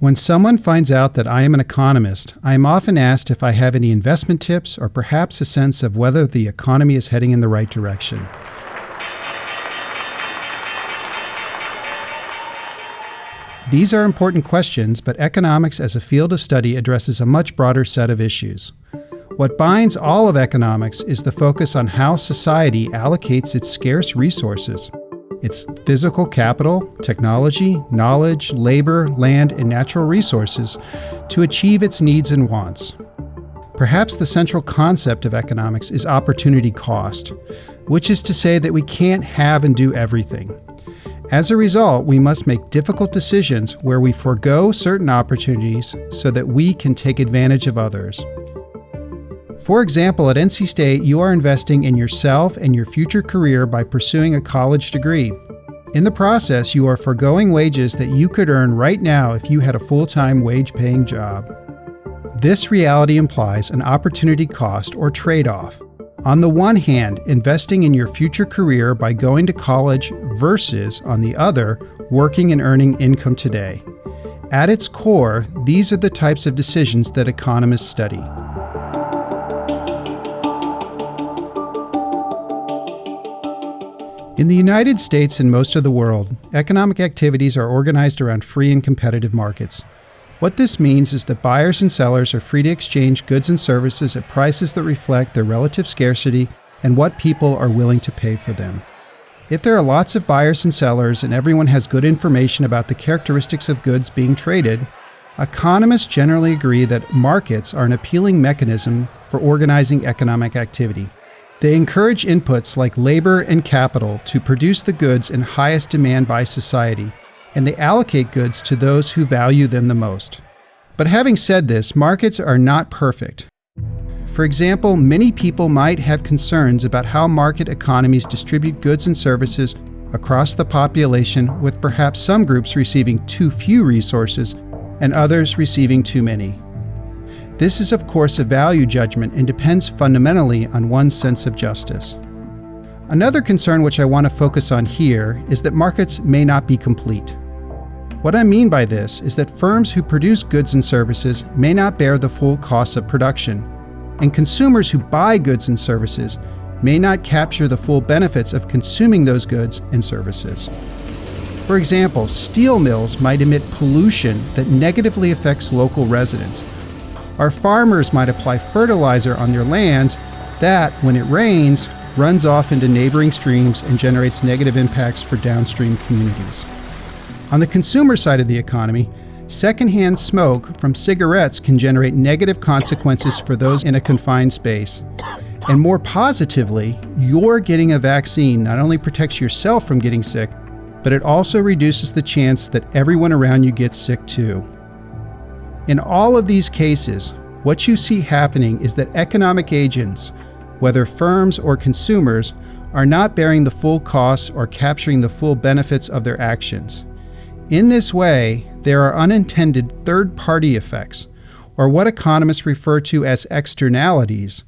When someone finds out that I am an economist, I am often asked if I have any investment tips or perhaps a sense of whether the economy is heading in the right direction. These are important questions, but economics as a field of study addresses a much broader set of issues. What binds all of economics is the focus on how society allocates its scarce resources. It's physical capital, technology, knowledge, labor, land, and natural resources to achieve its needs and wants. Perhaps the central concept of economics is opportunity cost, which is to say that we can't have and do everything. As a result, we must make difficult decisions where we forego certain opportunities so that we can take advantage of others. For example, at NC State, you are investing in yourself and your future career by pursuing a college degree. In the process, you are foregoing wages that you could earn right now if you had a full time wage paying job. This reality implies an opportunity cost or trade off. On the one hand, investing in your future career by going to college versus, on the other, working and earning income today. At its core, these are the types of decisions that economists study. In the United States and most of the world, economic activities are organized around free and competitive markets. What this means is that buyers and sellers are free to exchange goods and services at prices that reflect their relative scarcity and what people are willing to pay for them. If there are lots of buyers and sellers and everyone has good information about the characteristics of goods being traded, economists generally agree that markets are an appealing mechanism for organizing economic activity. They encourage inputs like labor and capital to produce the goods in highest demand by society, and they allocate goods to those who value them the most. But having said this, markets are not perfect. For example, many people might have concerns about how market economies distribute goods and services across the population, with perhaps some groups receiving too few resources and others receiving too many. This is, of course, a value judgment and depends fundamentally on one's sense of justice. Another concern which I want to focus on here is that markets may not be complete. What I mean by this is that firms who produce goods and services may not bear the full costs of production, and consumers who buy goods and services may not capture the full benefits of consuming those goods and services. For example, steel mills might emit pollution that negatively affects local residents, our farmers might apply fertilizer on their lands that, when it rains, runs off into neighboring streams and generates negative impacts for downstream communities. On the consumer side of the economy, secondhand smoke from cigarettes can generate negative consequences for those in a confined space. And more positively, your getting a vaccine not only protects yourself from getting sick, but it also reduces the chance that everyone around you gets sick too. In all of these cases, what you see happening is that economic agents, whether firms or consumers, are not bearing the full costs or capturing the full benefits of their actions. In this way, there are unintended third party effects, or what economists refer to as externalities,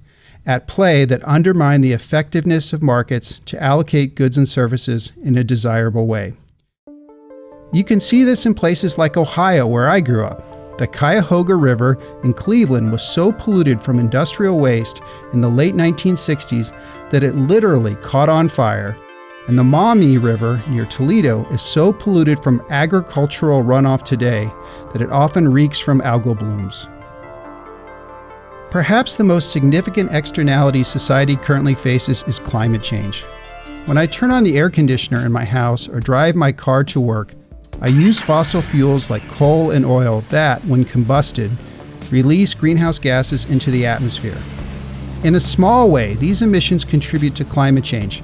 at play that undermine the effectiveness of markets to allocate goods and services in a desirable way. You can see this in places like Ohio, where I grew up. The Cuyahoga River in Cleveland was so polluted from industrial waste in the late 1960s that it literally caught on fire. And the Maumee River near Toledo is so polluted from agricultural runoff today that it often reeks from algal blooms. Perhaps the most significant externality society currently faces is climate change. When I turn on the air conditioner in my house or drive my car to work, I use fossil fuels like coal and oil that, when combusted, release greenhouse gases into the atmosphere. In a small way, these emissions contribute to climate change,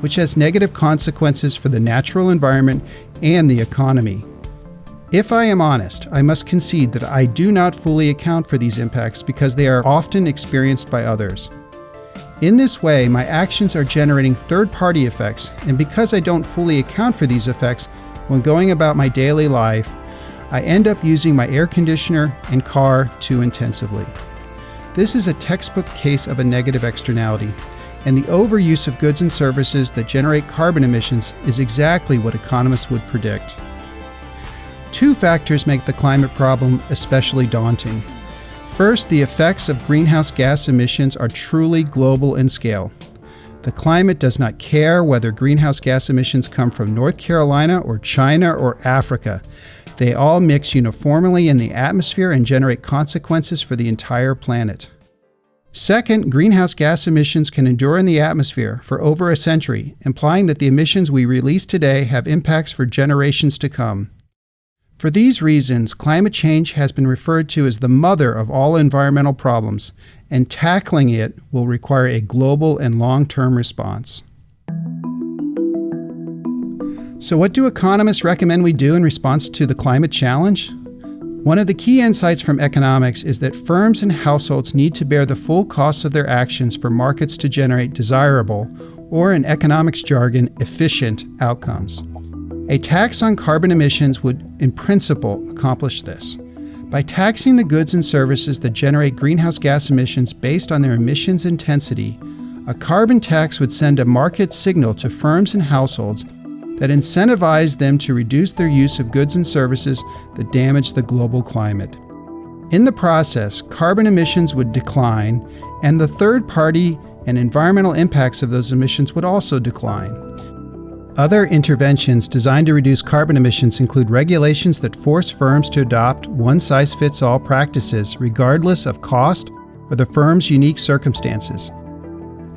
which has negative consequences for the natural environment and the economy. If I am honest, I must concede that I do not fully account for these impacts because they are often experienced by others. In this way, my actions are generating third party effects, and because I don't fully account for these effects, when going about my daily life, I end up using my air conditioner and car too intensively. This is a textbook case of a negative externality, and the overuse of goods and services that generate carbon emissions is exactly what economists would predict. Two factors make the climate problem especially daunting. First, the effects of greenhouse gas emissions are truly global in scale. The climate does not care whether greenhouse gas emissions come from North Carolina or China or Africa. They all mix uniformly in the atmosphere and generate consequences for the entire planet. Second, greenhouse gas emissions can endure in the atmosphere for over a century, implying that the emissions we release today have impacts for generations to come. For these reasons, climate change has been referred to as the mother of all environmental problems, and tackling it will require a global and long term response. So, what do economists recommend we do in response to the climate challenge? One of the key insights from economics is that firms and households need to bear the full costs of their actions for markets to generate desirable, or in economics jargon, efficient outcomes. A tax on carbon emissions would, in principle, accomplish this. By taxing the goods and services that generate greenhouse gas emissions based on their emissions intensity, a carbon tax would send a market signal to firms and households that incentivize them to reduce their use of goods and services that damage the global climate. In the process, carbon emissions would decline, and the third party and environmental impacts of those emissions would also decline. Other interventions designed to reduce carbon emissions include regulations that force firms to adopt one size fits all practices, regardless of cost or the firm's unique circumstances.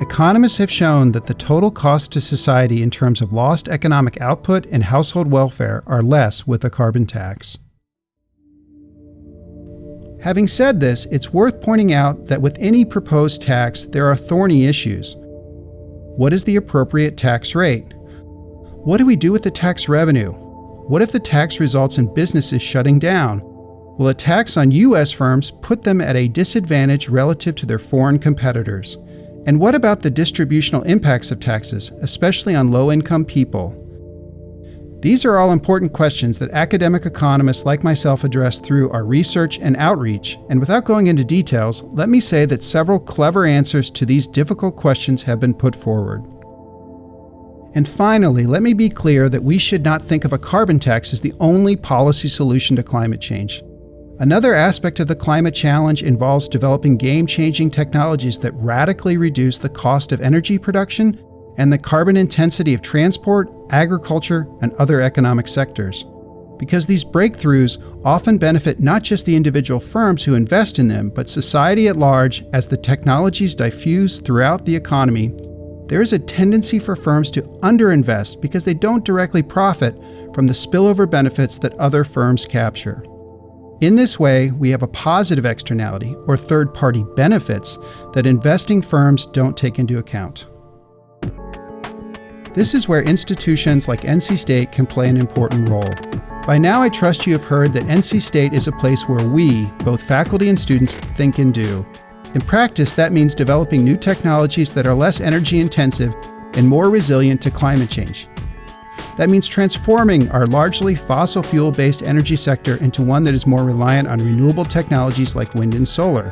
Economists have shown that the total cost to society in terms of lost economic output and household welfare are less with a carbon tax. Having said this, it's worth pointing out that with any proposed tax, there are thorny issues. What is the appropriate tax rate? What do we do with the tax revenue? What if the tax results in businesses shutting down? Will a tax on U.S. firms put them at a disadvantage relative to their foreign competitors? And what about the distributional impacts of taxes, especially on low income people? These are all important questions that academic economists like myself address through our research and outreach, and without going into details, let me say that several clever answers to these difficult questions have been put forward. And finally, let me be clear that we should not think of a carbon tax as the only policy solution to climate change. Another aspect of the climate challenge involves developing game changing technologies that radically reduce the cost of energy production and the carbon intensity of transport, agriculture, and other economic sectors. Because these breakthroughs often benefit not just the individual firms who invest in them, but society at large as the technologies diffuse throughout the economy, there is a tendency for firms to underinvest because they don't directly profit from the spillover benefits that other firms capture. In this way, we have a positive externality, or third party benefits, that investing firms don't take into account. This is where institutions like NC State can play an important role. By now, I trust you have heard that NC State is a place where we, both faculty and students, think and do. In practice, that means developing new technologies that are less energy intensive and more resilient to climate change. That means transforming our largely fossil fuel based energy sector into one that is more reliant on renewable technologies like wind and solar.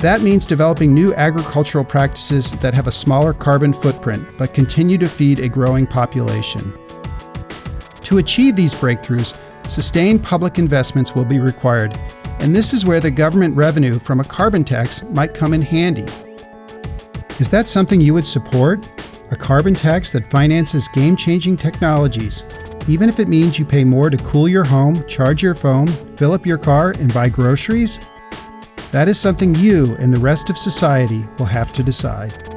That means developing new agricultural practices that have a smaller carbon footprint but continue to feed a growing population. To achieve these breakthroughs, sustained public investments will be required, and this is where the government revenue from a carbon tax might come in handy. Is that something you would support? a carbon tax that finances game changing technologies, even if it means you pay more to cool your home, charge your phone, fill up your car, and buy groceries? That is something you and the rest of society will have to decide.